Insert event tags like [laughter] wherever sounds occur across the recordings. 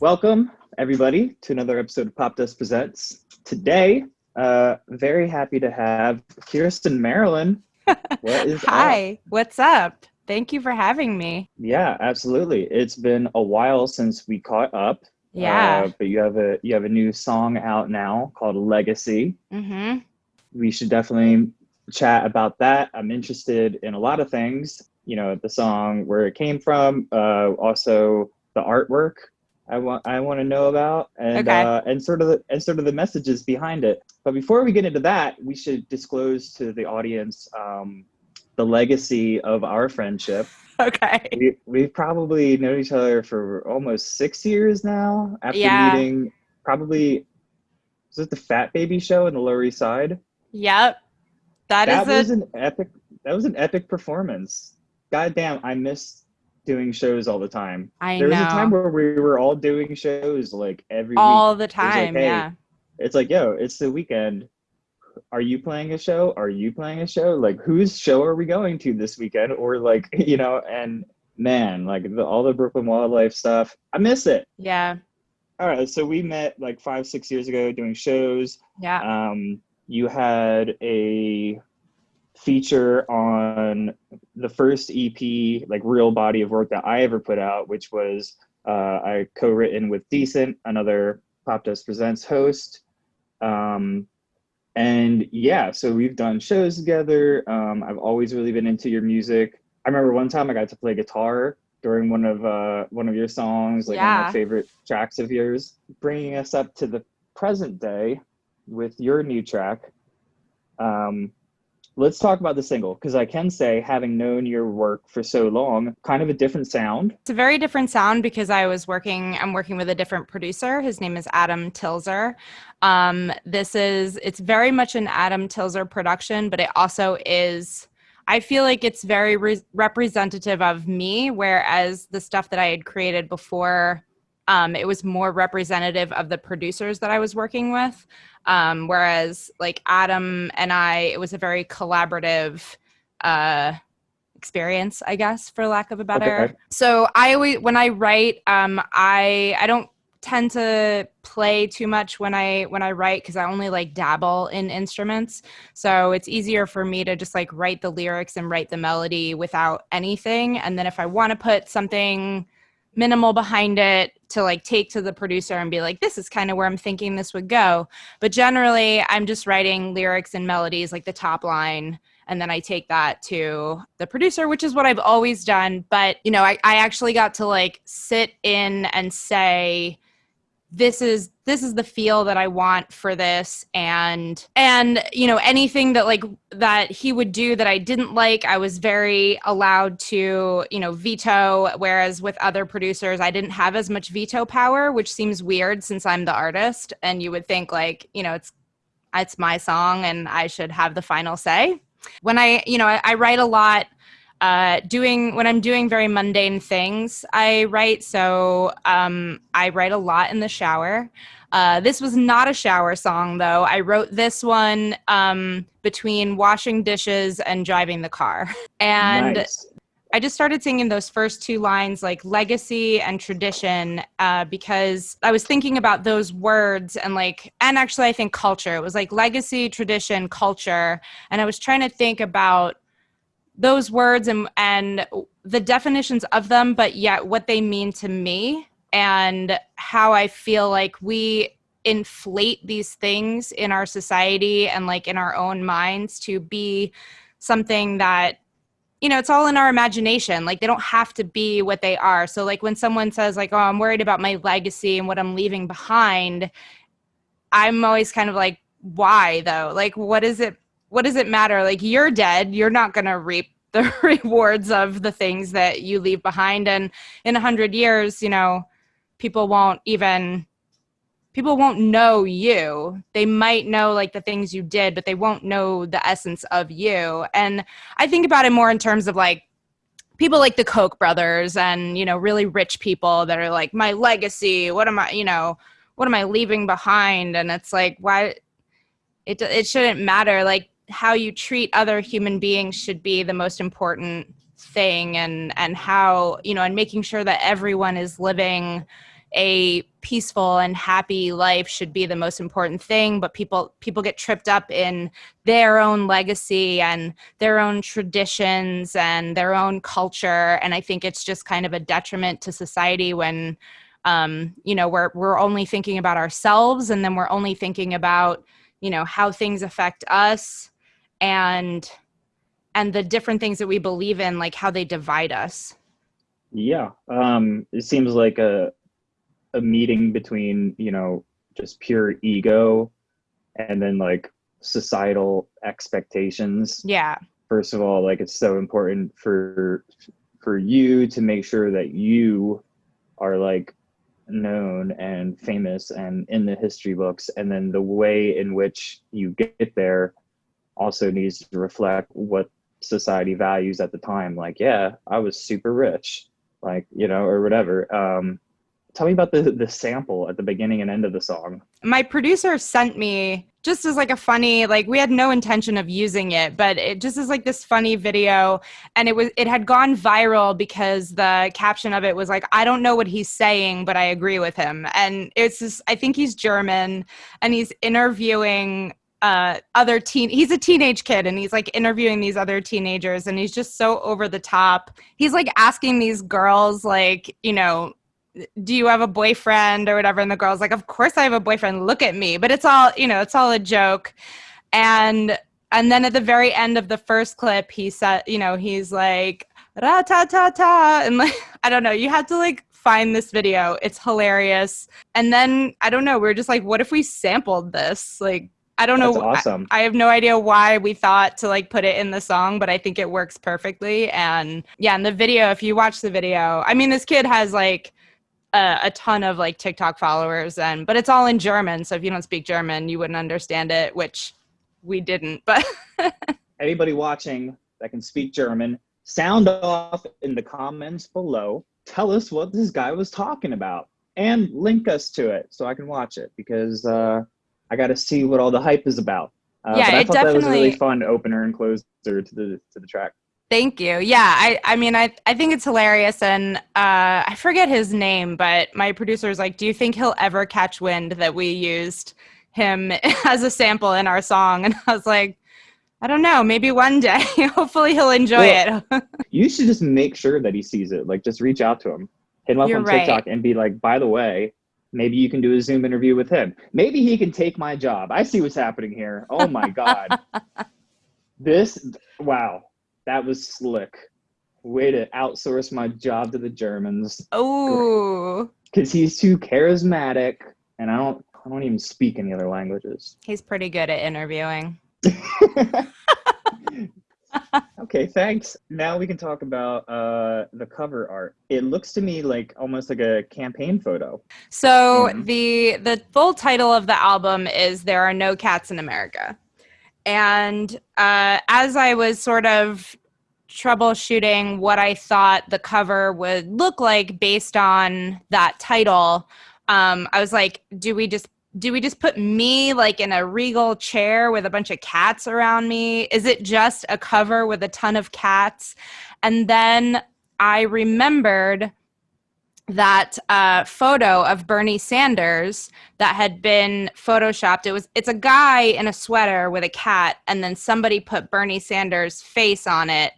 Welcome, everybody, to another episode of Popdust Presents. Today, uh, very happy to have Kirsten Marilyn. [laughs] What is Hi, up? what's up? Thank you for having me. Yeah, absolutely. It's been a while since we caught up. Yeah. Uh, but you have a you have a new song out now called Legacy. Mm-hmm. We should definitely chat about that. I'm interested in a lot of things. You know, the song, where it came from, uh, also the artwork I want I want to know about and okay. uh, and sort of the and sort of the messages behind it. But before we get into that, we should disclose to the audience um, the legacy of our friendship. [laughs] Okay. We we've probably known each other for almost six years now. After yeah. meeting, probably was it the Fat Baby show in the Lower East Side? Yep. That, that is was a... an epic. That was an epic performance. God damn, I missed doing shows all the time. I there know. was a time where we were all doing shows like every all week. the time. Like, hey, yeah. It's like, yo, it's the weekend. Are you playing a show? Are you playing a show? Like, whose show are we going to this weekend? Or like, [laughs] you know, and man, like the, all the Brooklyn wildlife stuff, I miss it. Yeah. All right, so we met like five, six years ago doing shows. Yeah. Um, you had a feature on the first EP, like real body of work that I ever put out, which was uh, I co-written with Decent, another Popdust Presents host. Um, and yeah, so we've done shows together. Um, I've always really been into your music. I remember one time I got to play guitar during one of uh, one of your songs, like yeah. one of my favorite tracks of yours. Bringing us up to the present day with your new track. Um, let's talk about the single because I can say, having known your work for so long, kind of a different sound. It's a very different sound because I was working. I'm working with a different producer. His name is Adam Tilzer. Um, this is it's very much an Adam Tilzer production, but it also is. I feel like it's very re- representative of me, whereas the stuff that I had created before um, it was more representative of the producers that I was working with. Um, whereas like Adam and I, it was a very collaborative uh, experience, I guess, for lack of a better. Okay. So I always, when I write, um, I I don't tend to play too much when I when I write because I only like dabble in instruments. So it's easier for me to just like write the lyrics and write the melody without anything. And then if I want to put something minimal behind it to like take to the producer and be like this is kind of where i'm thinking this would go. But generally i'm just writing lyrics and melodies like the top line and then i take that to the producer which is what i've always done. But you know i, I actually got to like sit in and say this is this is the feel that I want for this. And and you know anything that like that he would do that I didn't like I was very allowed to you know veto. Whereas with other producers I didn't have as much veto power which seems weird since I'm the artist. And you would think like you know it's it's my song and I should have the final say. When I you know I, I write a lot uh, doing when I'm doing very mundane things, I write. So um, I write a lot in the shower. Uh, this was not a shower song, though. I wrote this one um, between washing dishes and driving the car. And nice. I just started singing those first two lines, like legacy and tradition, uh, because I was thinking about those words and like, and actually, I think culture. It was like legacy, tradition, culture. And I was trying to think about those words and and the definitions of them but yet what they mean to me and how i feel like we inflate these things in our society and like in our own minds to be something that you know it's all in our imagination. Like they don't have to be what they are. So like when someone says like oh i'm worried about my legacy and what i'm leaving behind i'm always kind of like why though? Like what is it what does it matter? Like you're dead, you're not going to reap [laughs] the rewards of the things that you leave behind. And in a hundred years, you know, people won't even people won't know you. They might know like the things you did but they won't know the essence of you. And i think about it more in terms of like people like the koch brothers and you know really rich people that are like my legacy what am i you know what am i leaving behind? And it's like why it it shouldn't matter. Like how you treat other human beings should be the most important thing and and how you know and making sure that everyone is living a peaceful and happy life should be the most important thing. But people people get tripped up in their own legacy and their own traditions and their own culture. And i think it's just kind of a detriment to society when um, you know we're we're only thinking about ourselves and then we're only thinking about you know how things affect us and and the different things that we believe in like how they divide us. Yeah um it seems like a a meeting between you know just pure ego and then like societal expectations. Yeah. First of all like it's so important for for you to make sure that you are like known and famous and in the history books and then the way in which you get there also needs to reflect what society values at the time. Like yeah i was super rich like you know or whatever. Um tell me about the the sample at the beginning and end of the song. My producer sent me just as like a funny like we had no intention of using it but it just is like this funny video and it was it had gone viral because the caption of it was like i don't know what he's saying but i agree with him. And it's just i think he's german and he's interviewing uh other teen he's a teenage kid and he's like interviewing these other teenagers and he's just so over the top. He's like asking these girls like you know do you have a boyfriend? or whatever. And the girl's like of course i have a boyfriend. Look at me. But it's all you know it's all a joke. And and then at the very end of the first clip he said you know he's like ra ta ta ta. And like [laughs] i don't know. You have to like find this video. It's hilarious. And then i don't know we are just like what if we sampled this? Like I don't That's know. awesome. I, I, have no idea why we thought to like put it in the song, but I think it works perfectly. And yeah, in the video, if you watch the video, I mean, this kid has like a, a, ton of like TikTok followers, and but it's all in German. So if you don't speak German, you wouldn't understand it, which we didn't. [laughs] But anybody watching that can speak German, sound off in the comments below. Tell us what this guy was talking about, and link us to it so I can watch it because uh, I got to see what all the hype is about. Uh, yeah, but I it thought definitely... that was a really fun opener and closer to the to the track. Thank you. Yeah, I, I mean, I, I think it's hilarious, and uh, I forget his name, but my producer was like, "Do you think he'll ever catch wind that we used him [laughs] as a sample in our song?" [laughs] And I was like, "I don't know. Maybe one day. [laughs] Hopefully, he'll enjoy well, it." you should just make sure that he sees it. Like, just reach out to him, hit him up You're on right. TikTok, and be like, "By the way." Maybe you can do a Zoom interview with him. Maybe he can take my job. I see what's happening here. Oh my God. [laughs] this, wow that was slick. Way to outsource my job to the Germans. Oh. Because he's too charismatic, and I don't. I don't even speak any other languages. He's pretty good at interviewing. [laughs] okay, thanks. Now we can talk about uh, the cover art. It looks to me like almost like a campaign photo. So mm-hmm. the the full title of the album is "There Are No Cats in America," and uh, as I was sort of troubleshooting what I thought the cover would look like based on that title, um, I was like, do we just do we just put me like in a regal chair with a bunch of cats around me? Is it just a cover with a ton of cats? And then I remembered that uh, photo of Bernie Sanders that had been photoshopped. It was it's a guy in a sweater with a cat, and then somebody put Bernie Sanders' face on it,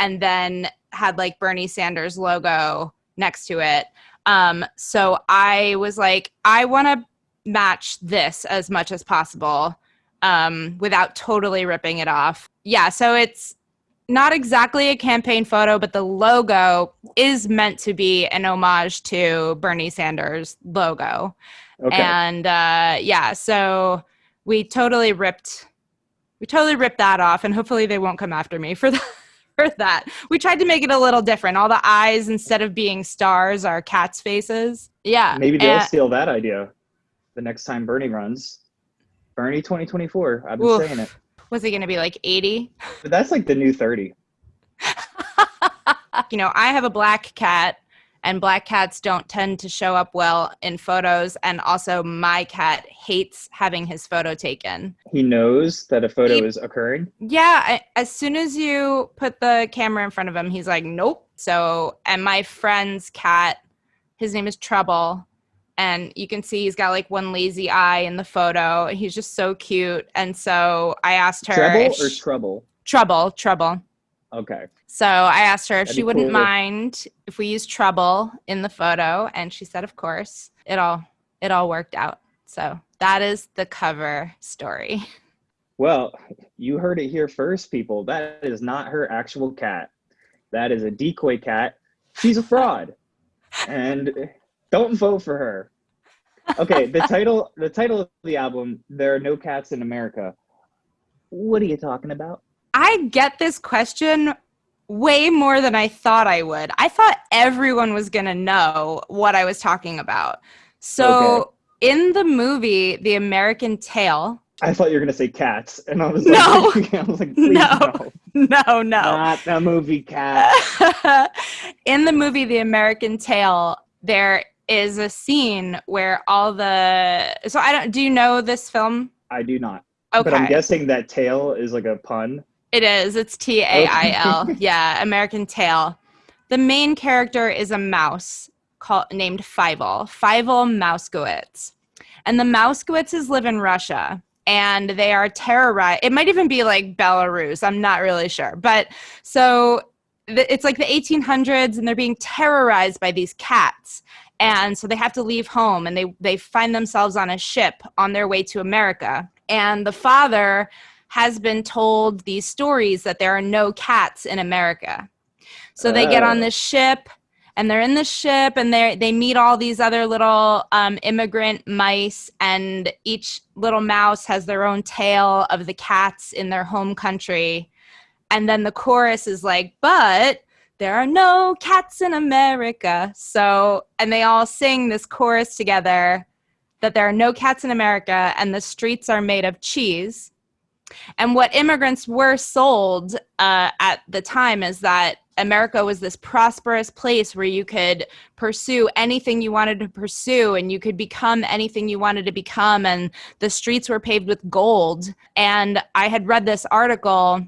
and then had like Bernie Sanders logo next to it. Um, so I was like, I want to match this as much as possible um, without totally ripping it off. Yeah, so it's not exactly a campaign photo, but the logo is meant to be an homage to Bernie Sanders' logo. Okay. And uh, yeah, so we totally ripped we totally ripped that off and hopefully they won't come after me for [laughs] that for that. We tried to make it a little different. All the eyes instead of being stars are cats' faces. Yeah. Maybe they'll and, steal that idea the next time Bernie runs. Bernie 2024. I've been oof. saying it. Was he going to be like 80? But that's like the new 30. [laughs] you know, I have a black cat and black cats don't tend to show up well in photos and also my cat hates having his photo taken he knows that a photo he, is occurring yeah I, as soon as you put the camera in front of him he's like nope so and my friend's cat his name is trouble and you can see he's got like one lazy eye in the photo. He's just so cute. And so I asked her trouble or trouble? trouble, trouble. Okay. So I asked her if That'd she wouldn't cool mind if we use trouble in the photo, and she said, of course. It all it all worked out. So that is the cover story. Well, you heard it here first, people. That is not her actual cat. That is a decoy cat. She's a fraud. and don't vote for her. Okay, the [laughs] title the title of the album, There Are No Cats in America. What are you talking about? I get this question way more than I thought I would. I thought everyone was going to know what I was talking about. So in the movie The American Tail, I thought you were gonna say cats, and I was No. like, [laughs] I was like, [laughs] No. no, no, no. not the movie cat. in the movie The American Tail, there is a scene where all the so I don't do you know this film? I do not, Okay. but I'm guessing that tail is like a pun. It is. It's T A I L. [laughs] Yeah, American Tail. The main character is a mouse called named Fievel. Fievel Mousekewitz. And the Mousekewitzes live in Russia and they are terrorized. It might even be like Belarus. I'm not really sure. But so it's like the 1800s and they're being terrorized by these cats. And so they have to leave home and they, they find themselves on a ship on their way to America. And the father has been told these stories that there are no cats in America. So they get on Oh. this ship and they're in the ship and they they meet all these other little um, immigrant mice and each little mouse has their own tale of the cats in their home country. And then the chorus is like, but there are no cats in America. So, and they all sing this chorus together that there are no cats in America and the streets are made of cheese. And what immigrants were sold uh, at the time is that America was this prosperous place where you could pursue anything you wanted to pursue and you could become anything you wanted to become. And the streets were paved with gold. And I had read this article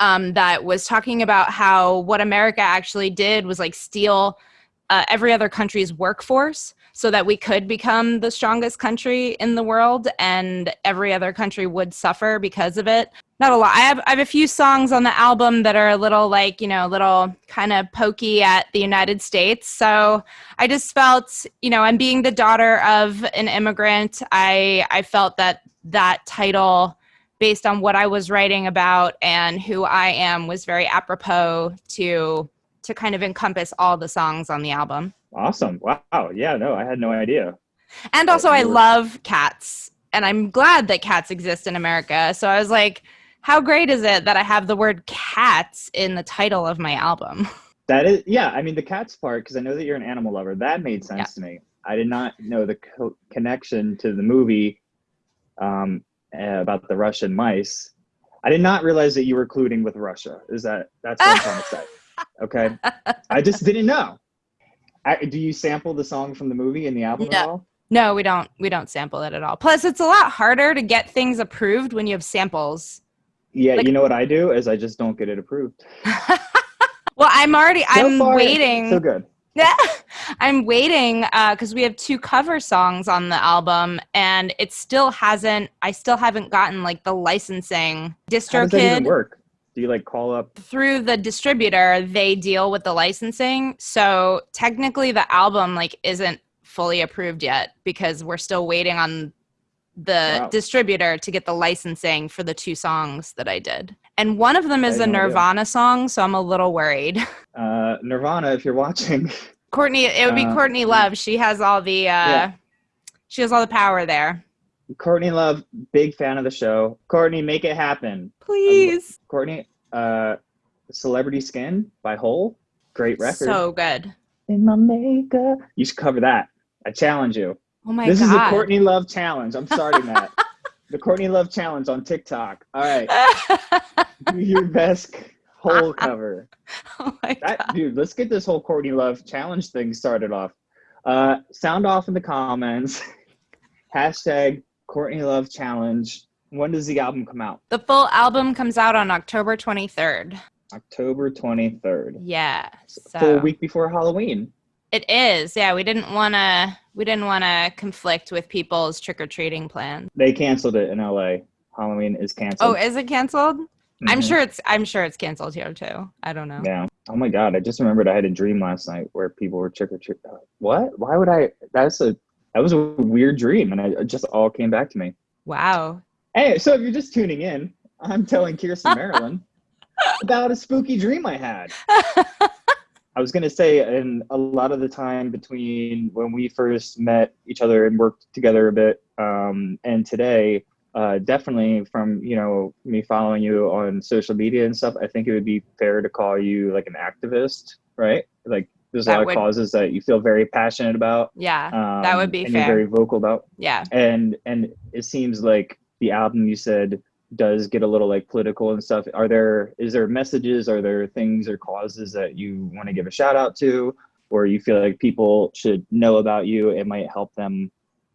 um, that was talking about how what America actually did was like steal uh, every other country's workforce so that we could become the strongest country in the world and every other country would suffer because of it. Not a lot. I have i have a few songs on the album that are a little like you know a little kind of pokey at the united states. So i just felt you know and being the daughter of an immigrant i i felt that that title based on what i was writing about and who i am was very apropos to to kind of encompass all the songs on the album Awesome! Wow. Yeah. No, I had no idea. and also, I love cats, and I'm glad that cats exist in America. So I was like, how great is it that I have the word cats in the title of my album? [laughs] That is, yeah. I mean, the cats part, because I know that you're an animal lover. That made sense to me. I did not know the co- connection to the movie um, uh, about the Russian mice. I did not realize that you were colluding with Russia. Is that that's what I'm trying to say? [laughs] Okay, I just didn't know. I, do you sample the song from the movie in the album No. at all? No, we don't. We don't sample it at all. Plus, it's a lot harder to get things approved when you have samples. Yeah, Like- you know what I do is I just don't get it approved. [laughs] well, I'm already. So I'm far, waiting. So good. Yeah, [laughs] I'm waiting uh, because we have two cover songs on the album, and it still hasn't. I still haven't gotten like the licensing. How does that even work? Do you like call up? through the distributor, they deal with the licensing. So technically, the album like isn't fully approved yet because we're still waiting on the Wow. distributor to get the licensing for the two songs that I did. And one of them is a had no idea. Nirvana song, so I'm a little worried. [laughs] Uh, Nirvana, if you're watching, [laughs] Courtney, it would be Uh, Courtney Love. She has all the uh Yeah. she has all the power there. Courtney Love, big fan of the show. Courtney, make it happen. Please. Courtney, uh, Celebrity Skin by Hole, great record. So good. In my makeup, you should cover that. I challenge you. Oh my this god. This is the Courtney Love challenge. I'm starting [laughs] that. the Courtney Love challenge on TikTok. All right, do your best Hole [laughs] cover. oh my That god. dude, let's get this whole Courtney Love challenge thing started off. Uh, sound off in the comments. [laughs] Hashtag Courtney Love challenge. When does the album come out? The full album comes out on October 23rd. October 23rd. Yeah. So Full week before Halloween. It is. Yeah, we didn't want to we didn't want to conflict with people's trick-or-treating plans. They canceled it in LA. Halloween is canceled. Oh, is it canceled? I'm Mhm. sure it's I'm sure it's canceled here too. I don't know. Yeah. Oh my god, I just remembered I had a dream last night where people were trick or treat. What? Why would I? That's a that was a weird dream, and I, it just all came back to me. Wow. Hey, so if you're just tuning in, I'm telling Kirsten [laughs] Marilyn about a spooky dream I had. [laughs] I was gonna say, and a lot of the time between when we first met each other and worked together a bit, um, and today, uh, definitely from you know me following you on social media and stuff, I think it would be fair to call you like an activist, right? Like there's a That lot would- of causes that you feel very passionate about. yeah. Um, That would be and fair. You're very vocal about Yeah. and and it seems like the album you said does get a little like political and stuff are there is there messages are there things or causes that you want to give a shout out to or you feel like people should know about you it might help them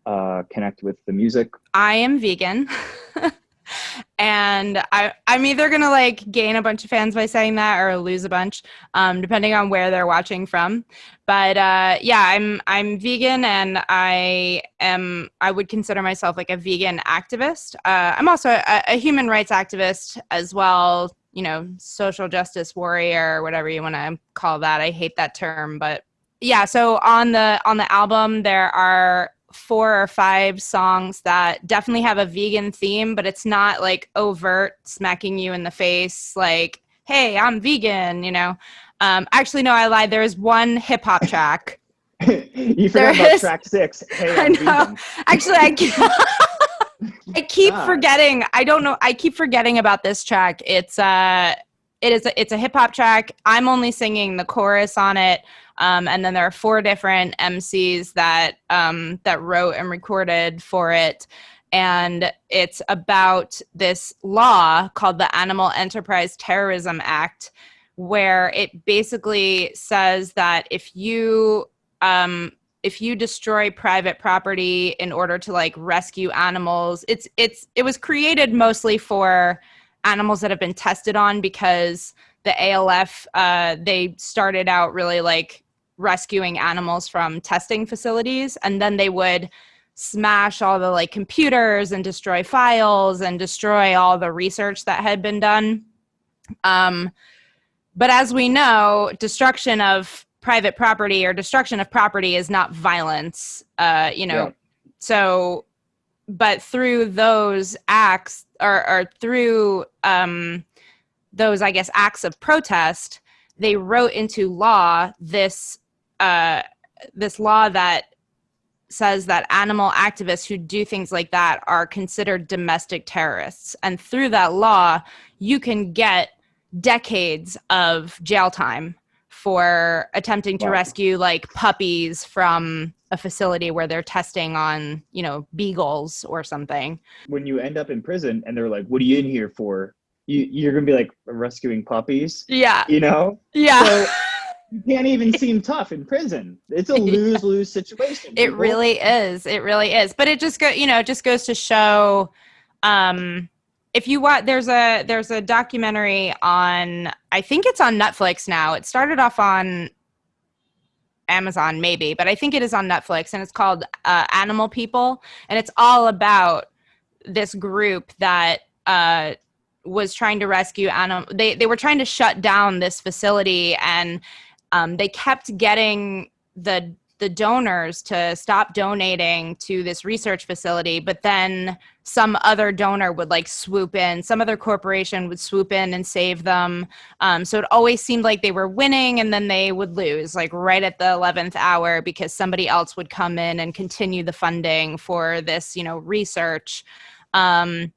uh, connect with the music I am vegan. [laughs] and I I'm either gonna like gain a bunch of fans by saying that or lose a bunch, um, depending on where they're watching from. But uh, yeah, I'm I'm vegan and I am I would consider myself like a vegan activist. Uh, I'm also a, a human rights activist as well. You know, social justice warrior, whatever you want to call that. I hate that term, but yeah. So on the on the album, there are four or five songs that definitely have a vegan theme, but it's not like overt smacking you in the face, like, hey, I'm vegan, you know. Um, actually, no, I lied. There is one hip hop track. [laughs] you There forgot about is- track six hey, [laughs] I know. vegan. Actually, I keep, [laughs] I keep forgetting. I don't know. I keep forgetting about this track. It's uh it is a, it's a hip hop track. I'm only singing the chorus on it. Um, and then there are four different MCs that um, that wrote and recorded for it, and it's about this law called the Animal Enterprise Terrorism Act, where it basically says that if you um, if you destroy private property in order to like rescue animals, it's it's it was created mostly for animals that have been tested on because the ALF uh, they started out really like rescuing animals from testing facilities and then they would smash all the like computers and destroy files and destroy all the research that had been done um, but as we know destruction of private property or destruction of property is not violence uh, you know Yeah. so but through those acts or, or through um, those i guess acts of protest they wrote into law this uh, this law that says that animal activists who do things like that are considered domestic terrorists. And through that law you can get decades of jail time for attempting to Wow. rescue like puppies from a facility where they're testing on you know beagles or something when you end up in prison and they're like what are you in here for you, you're gonna be like rescuing puppies yeah you know yeah So [laughs] you can't even seem tough in prison. It's a [laughs] lose lose situation. it people. really is it really is but it just go you know it just goes to show um if you want there's a there's a documentary on i think it's on netflix now. It started off on amazon maybe but i think it is on netflix and it's called uh, animal people and it's all about this group that uh was trying to rescue animal they they were trying to shut down this facility and um, they kept getting the the donors to stop donating to this research facility but then some other donor would like swoop in some other corporation would swoop in and save them. Um, so it always seemed like they were winning and then they would lose like right at the 11th hour because somebody else would come in and continue the funding for this you know research. Um,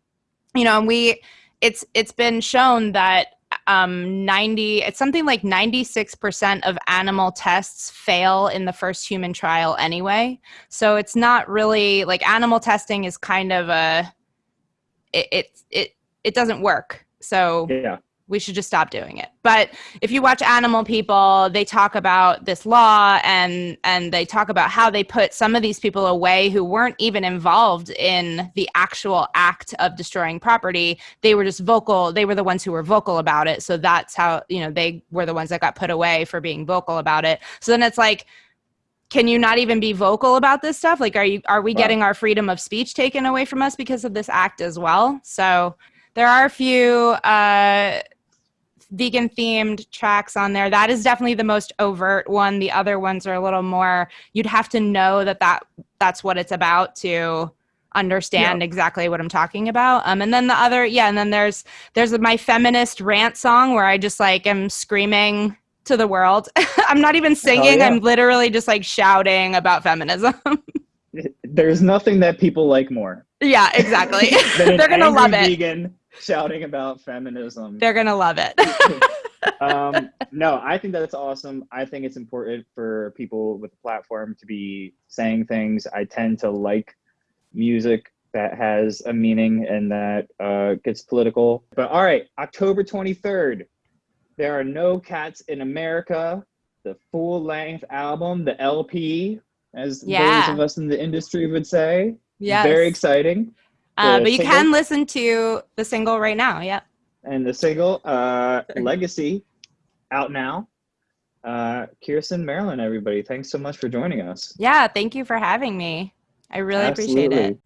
you know and we it's it's been shown that um 90 it's something like 96% of animal tests fail in the first human trial anyway so it's not really like animal testing is kind of a it it it, it doesn't work so Yeah. We should just stop doing it. But if you watch animal people they talk about this law and and they talk about how they put some of these people away who weren't even involved in the actual act of destroying property. They were just vocal. They were the ones who were vocal about it. So that's how you know they were the ones that got put away for being vocal about it. So then it's like can you not even be vocal about this stuff? Like, are you are we getting our freedom of speech taken away from us because of this act as well? So there are a few uh, vegan themed tracks on there. That is definitely the most overt one. The other ones are a little more. You'd have to know that that that's what it's about to understand exactly what I'm talking about. Um, and then the other, yeah, and then there's there's my feminist rant song where I just like am screaming to the world. [laughs] I'm not even singing. yeah. I'm literally just like shouting about feminism. There's nothing that people like more. yeah, exactly. [laughs] They're gonna love it. Vegan [laughs] shouting about feminism. They're gonna love it. [laughs] um, [laughs] no, I think that's awesome. I think it's important for people with a platform to be saying things. I tend to like music that has a meaning and that uh, gets political. But all right, October 23rd, there are no cats in America. The full length album, the LP, as Yeah. those of us in the industry would say. yes. Very exciting. Uh, but you single? can listen to the single right now. Yep. and the single uh legacy out now uh kirsten marilyn everybody thanks so much for joining us Yeah. Thank you for having me. I really appreciate it. Absolutely.